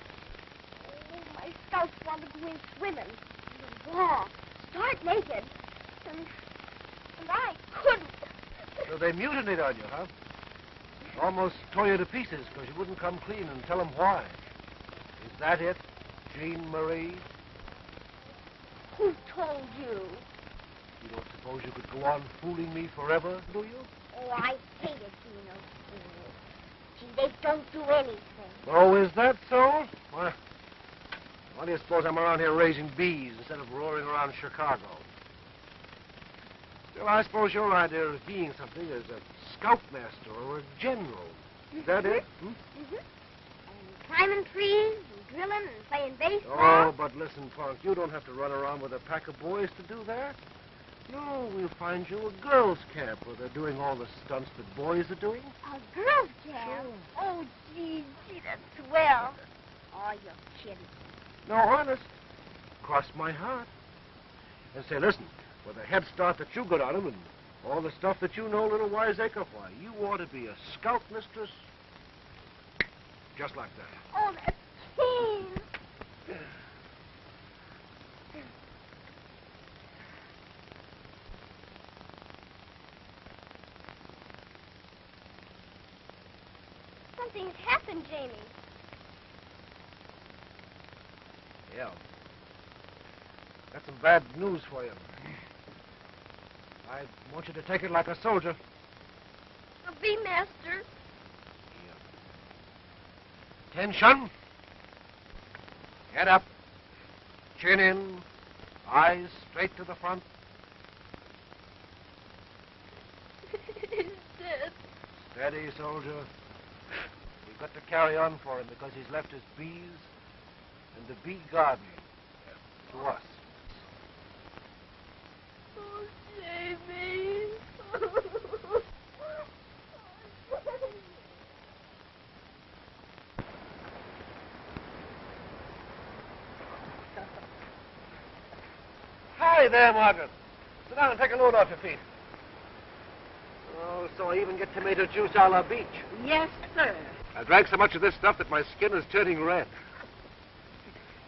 Oh, my scouts wanted to go in swimming. In the wall. Start naked. And, and I couldn't. So they mutinied on you, huh? Almost tore you to pieces because you wouldn't come clean and tell them why. Is that it, Jean Marie? Who told you? You don't suppose you could go on fooling me forever, do you? Oh, I hate it being a fool. Gee, they don't do anything. Oh, is that so? Well, why do you suppose I'm around here raising bees instead of roaring around Chicago? Still, I suppose your idea of being something is a scoutmaster or a general. Is that it? Hmm? Mm-hmm. And climbing trees and drilling and playing baseball. Oh, but listen, Punk, you don't have to run around with a pack of boys to do that. No, we'll find you a girls' camp where they're doing all the stunts that boys are doing. A girls' camp? Oh, gee, gee, that's swell. Oh, you're kidding. No, honest. Cross my heart. And say, listen, with the head start that you got on 'em and all the stuff that you know, little wiseacre, why, you ought to be a scout mistress just like that. Oh, that's keen. [laughs] Something's happened, Jamie. Yeah. Got some bad news for you. I want you to take it like a soldier. The bee master. Attention. Head up. Chin in. Eyes straight to the front. [laughs] Steady, soldier. We've got to carry on for him because he's left his bees and the bee garden to us. Oh, Jamie. Hi there, Margaret. Sit down and take a load off your feet. Oh, so I even get tomato juice a la beach. Yes, sir. I drank so much of this stuff that my skin is turning red.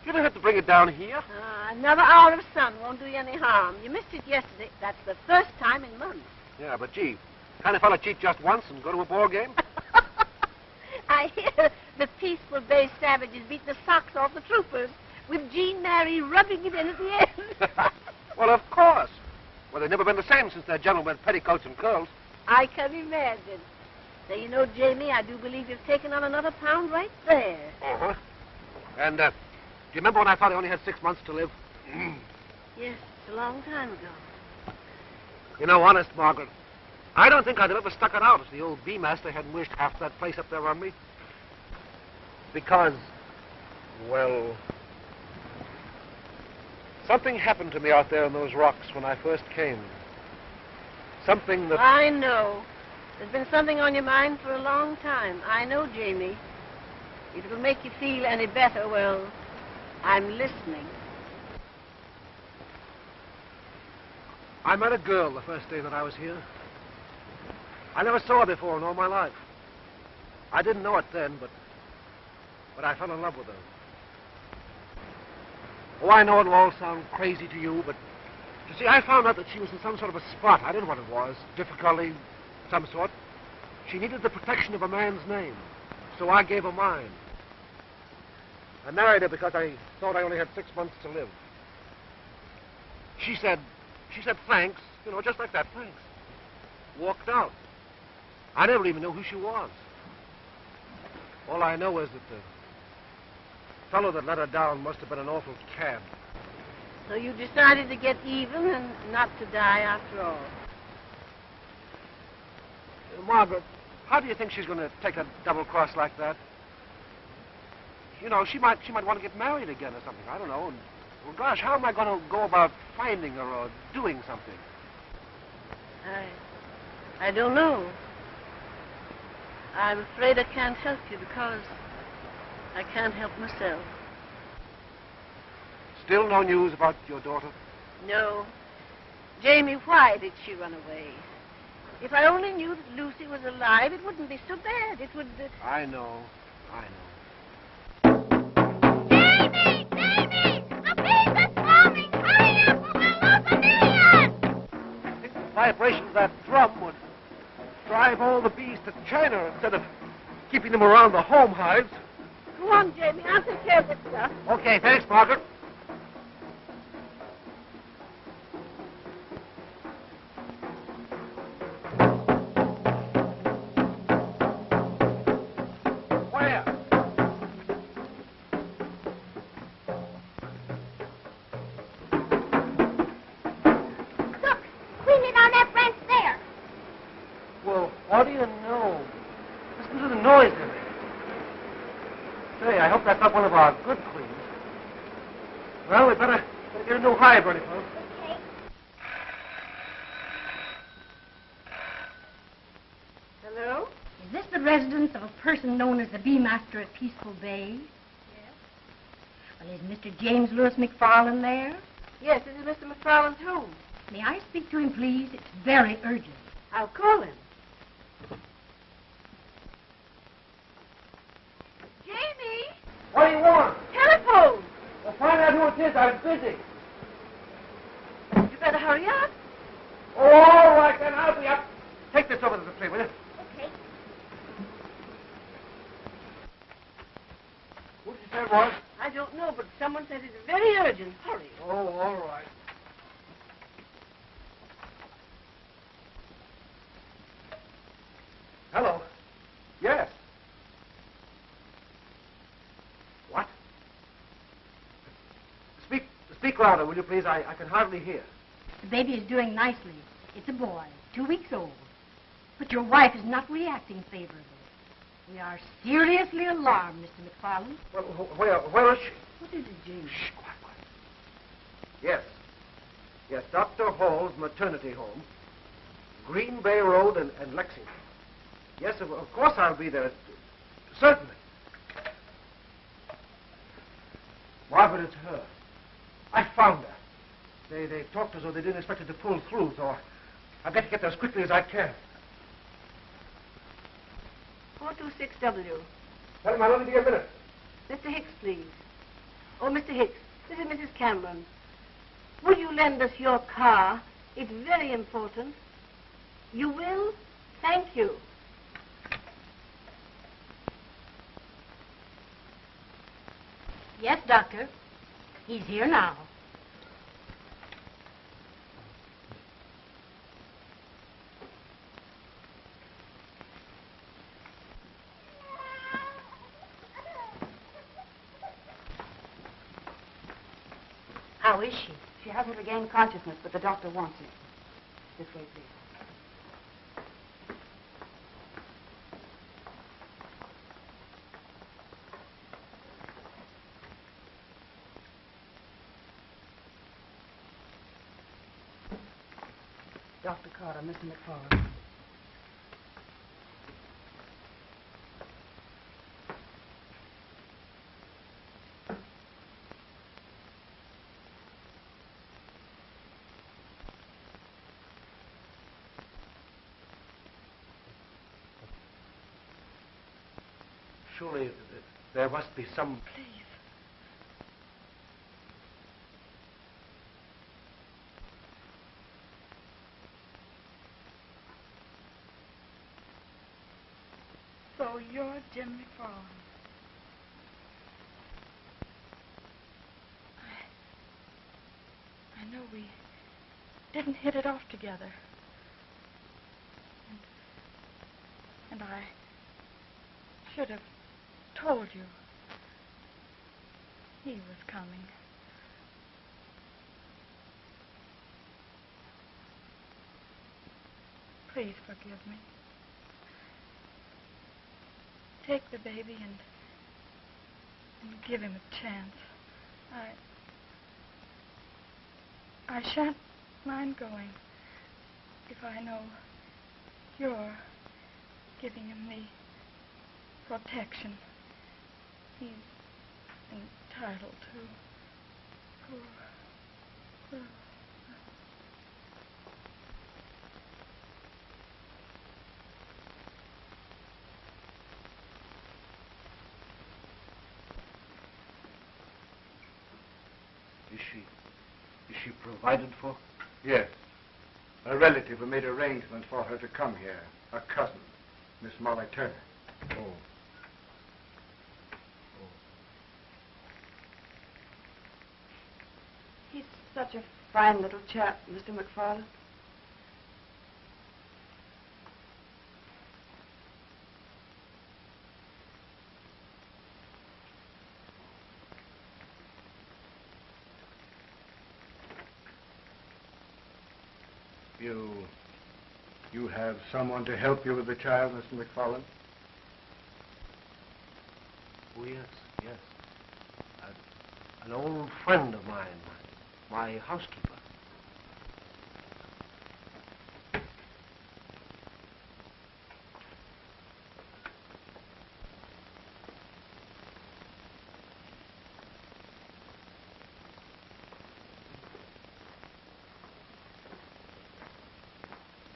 You don't have to bring it down here. Ah, another hour of sun won't do you any harm. You missed it yesterday. That's the first time in months. Yeah, but gee, kind of fella cheat just once and go to a ball game? [laughs] I hear the peaceful Bay savages beat the socks off the troopers, with Jean Mary rubbing it in at the end. [laughs] well, of course. Well, they've never been the same since that gentleman with petticoats and curls. I can imagine. So you know, Jamie, I do believe you've taken on another pound right there. Uh-huh. And, uh, do you remember when I thought I only had six months to live? [clears throat] Yes, it's a long time ago. You know, honest, Margaret, I don't think I'd have ever stuck it out if the old bee master hadn't wished half that place up there on me. Because, well, something happened to me out there in those rocks when I first came. Something that. I know. There's been something on your mind for a long time. I know, Jamie. If it'll make you feel any better, well, I'm listening. I met a girl the first day that I was here. I never saw her before in all my life. I didn't know it then, but but I fell in love with her. Oh, I know it'll all sound crazy to you, but you see, I found out that she was in some sort of a spot. I didn't know what it was. Difficulty, some sort. She needed the protection of a man's name, so I gave her mine. I married her because I thought I only had six months to live. She said, she said thanks, you know, just like that, thanks. Walked out. I never even knew who she was. All I know is that the fellow that let her down must have been an awful cad. So you decided to get even and not to die after all. Margaret, how do you think she's going to take a double cross like that? You know, she might she might want to get married again or something. I don't know. And, well, gosh, how am I going to go about finding her or doing something? I, I don't know. I'm afraid I can't help you because I can't help myself. Still no news about your daughter? No. Jamie, why did she run away? If I only knew that Lucy was alive, it wouldn't be so bad. It would. Uh... I know. I know. Davy! Davy! The bees are swarming! Hurry up we'll lose a million! I think the vibration of that drum would drive all the bees to China instead of keeping them around the home hives. Go on, Jamie. I'll take care of this stuff. Okay, thanks, Margaret. Master at Peaceful Bay? Yes. Well, is Mr. James Lewis McFarland there? Yes, this is Mr. McFarland's home. May I speak to him, please? It's very urgent. I'll call him. Jamie! What do you want? Telephone! Well, find out who it is. I'm busy. You better hurry up. Oh, all right, then. I'll be up. Take this over to the tree, will you? Okay. Who did you say it was? I don't know, but someone said it's very urgent. Hurry. Oh, all right. Hello. Yes. What? Speak, speak louder, will you please? I, I can hardly hear. The baby is doing nicely. It's a boy, two weeks old. But your wife is not reacting favorably. We are seriously alarmed, Mr. McFarland. Well, where, where is she? What is it, James? Shh, quiet, quiet. Yes. Yes, Dr. Hall's maternity home. Green Bay Road and, and Lexington. Yes, of, of course I'll be there. Certainly. Margaret, it's her. I found her. They, they talked as though they didn't expect her to pull through, so I've got to get there as quickly as I can. 426W. Tell him I'll only be a minute. Mr. Hicks, please. Oh, Mr. Hicks, this is Mrs. Cameron. Will you lend us your car? It's very important. You will? Thank you. Yes, Doctor. He's here now. How is she? She hasn't regained consciousness, but the doctor wants it. This way, please. Dr. Carter, Mr. McFarland. Surely uh, there must be some. Please. So you're Jim McFarland. I, I know we didn't hit it off together. And, and I should have told you he was coming. Please forgive me. Take the baby and and give him a chance. I I shan't mind going if I know you're giving him the protection he's entitled to. Poor, poor. Is she. Is she provided for? Yes. A relative who made arrangements for her to come here. A cousin, Miss Molly Turner. Oh. He's such a fine little chap, Mr. McFarland. You. You have someone to help you with the child, Mr. McFarland? Oh, yes, yes. A- an old friend of mine, my housekeeper.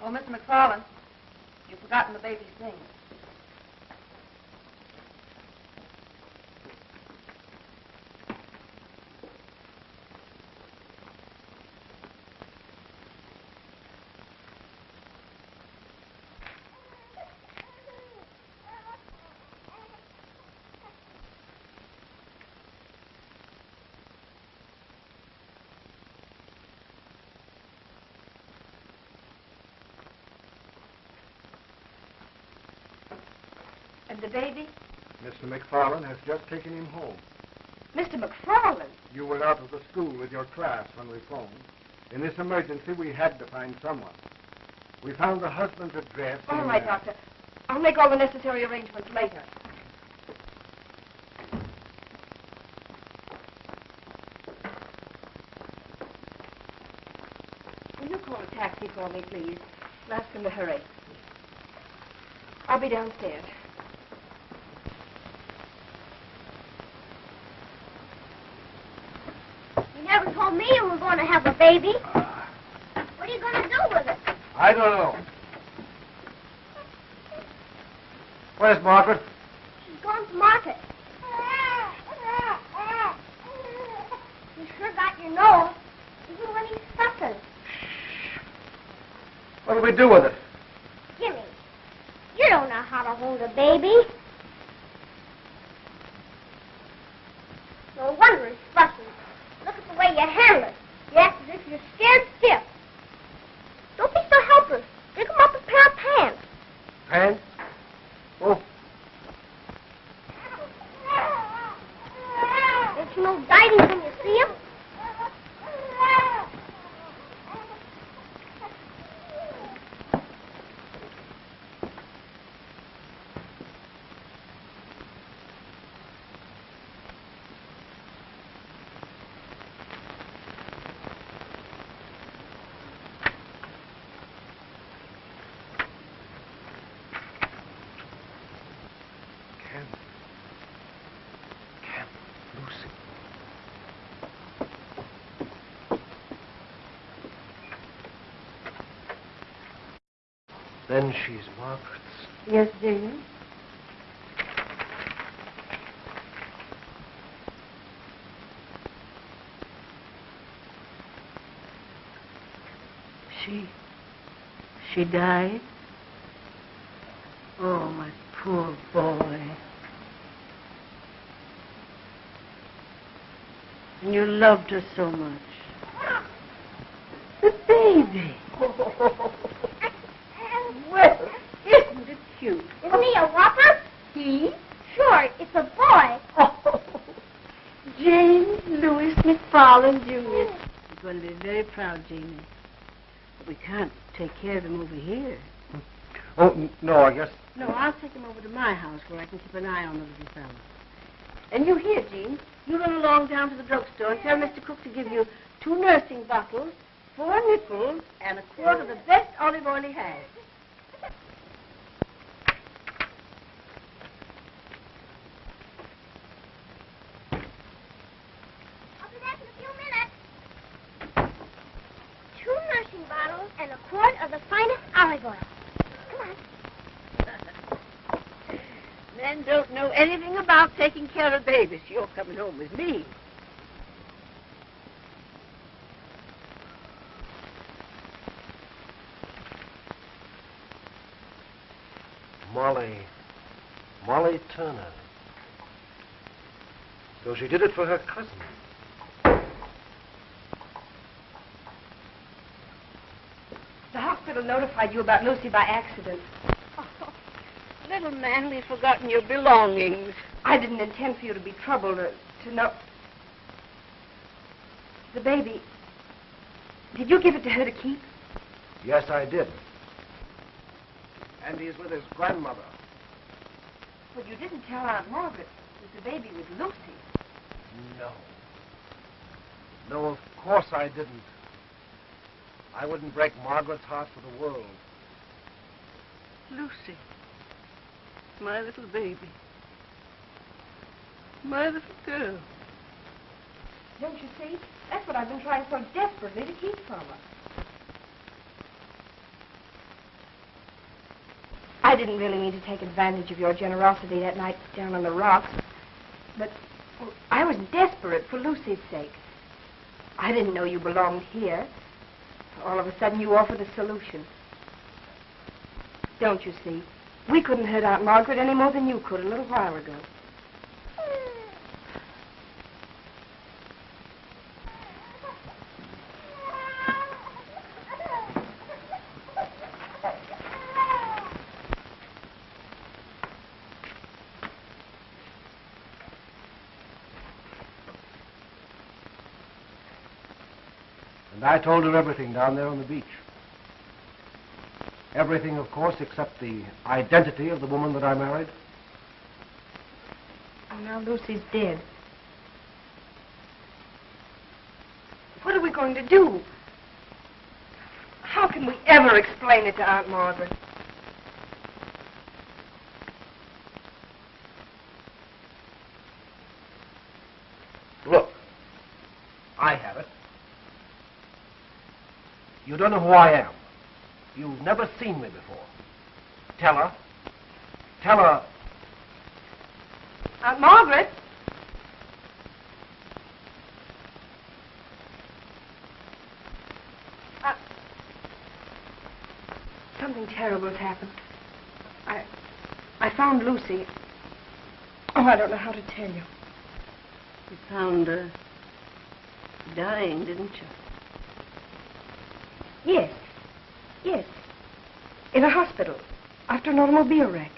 Oh, Mr. McFarland, you've forgotten the baby's things. The baby? Mr. McFarland has just taken him home. Mr. McFarland? You were out of the school with your class when we phoned. In this emergency, we had to find someone. We found the husband's address. All right, Doctor. I'll make all the necessary arrangements later. Will you call a taxi for me, please? And ask him to hurry. I'll be downstairs. You never told me you were going to have a baby. What are you going to do with it? I don't know. Where's Margaret? She's gone to market. You sure got your nose, even when he's sucking. What do we do with it? Jimmy, you don't know how to hold a baby. No wonder it's fussy. Look at the way you handle it. You act as if you're scared stiff. Don't be so helpless. Pick him up a pair of pants. Pants? Oh, Don't you know guiding when you see him? Ken. Ken. Lucy. Then she's Margaret's. Yes, Jane? She. She died? Oh, my poor boy. And you loved her so much. The baby. [laughs] Well, isn't it cute? Isn't a whopper? He? Sure, it's a boy. [laughs] Oh, James Lewis McFarland Jr. He's going to be very proud, Jamie. But we can't take care of him over here. Oh, no, I guess. No, I'll take him over to my house where I can keep an eye on the little fellow. And you here, Jean. You run along down to the drugstore and tell Mr. Cook to give you two nursing bottles, four nickels, and a quart of the best olive oil he has. I'll be back in a few minutes. Two nursing bottles and a quart of the finest olive oil. Come on. Men don't know anything about taking care of babies. You're coming home with me. Molly. Molly Turner. So she did it for her cousin. The hospital notified you about Lucy by accident. [laughs] Little man, we've forgotten your belongings. I didn't intend for you to be troubled or to know. The baby. Did you give it to her to keep? Yes, I did. And he's with his grandmother. But you didn't tell Aunt Margaret that the baby was Lucy. No. No, of course I didn't. I wouldn't break Margaret's heart for the world. Lucy. My little baby. My little girl. Don't you see? That's what I've been trying so desperately to keep from her. I didn't really mean to take advantage of your generosity that night down on the rocks, but well, I was desperate for Lucy's sake. I didn't know you belonged here. All of a sudden, you offered a solution. Don't you see? We couldn't hurt Aunt Margaret any more than you could a little while ago. I told her everything down there on the beach. Everything, of course, except the identity of the woman that I married. And now Lucy's dead. What are we going to do? How can we ever explain it to Aunt Margaret? don't know who I am. You've never seen me before. Tell her. Tell her. Aunt Margaret? Uh, something terrible has happened. I... I found Lucy. Oh, I don't know how to tell you. You found her dying, didn't you? Yes. Yes. In a hospital after an automobile wreck.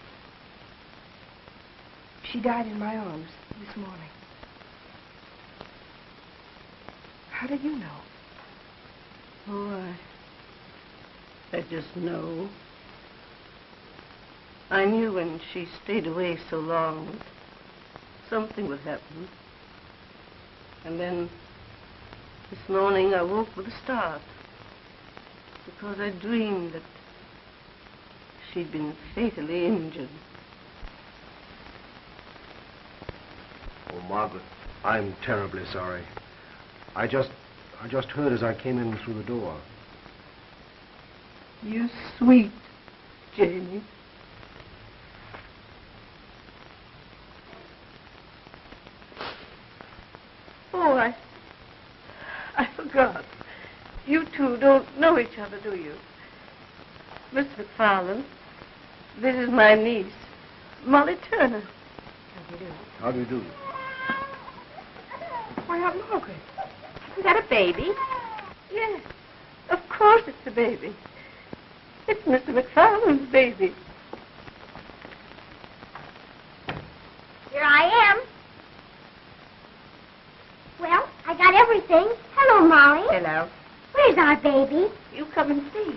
She died in my arms this morning. How did you know? Oh, I. I just know. I knew when she stayed away so long something would happen. And then this morning I woke with a start because I dreamed that she'd been fatally injured. Oh, Margaret, I'm terribly sorry. I just, I just heard as I came in through the door. You sweet Jamie. Oh, I. I forgot. You two don't know each other, do you? Miss McFarland, this is my niece, Molly Turner. How do you do? How do you do? Why, Aunt Margaret. Is that a baby? Yes. Of course it's a baby. It's Mr. McFarland's baby. Here I am. Well, I got everything. Hello, Molly. Hello. Where's our baby? You come and see.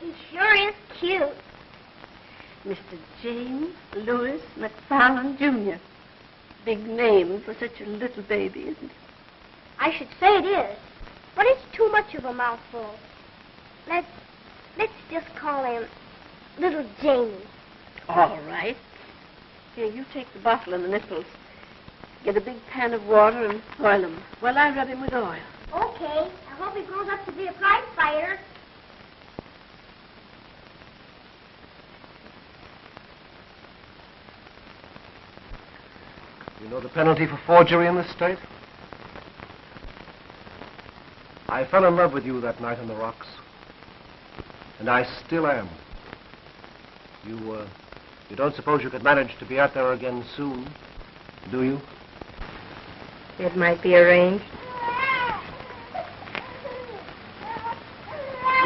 He sure is cute. Mr. James Lewis McFarland, Jr. Big name for such a little baby, isn't it? I should say it is, but it's too much of a mouthful. Let's let's just call him Little Jamie. All right. Here, you take the bottle and the nipples. Get a big pan of water and oil him. Well, I rub him with oil. Okay. I hope he grows up to be a prize fighter. You know the penalty for forgery in this state? I fell in love with you that night on the rocks. And I still am. You, uh, you don't suppose you could manage to be out there again soon, do you? It might be arranged.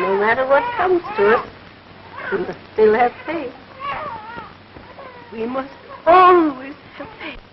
No matter what comes to us, we must still have faith. We must always have faith.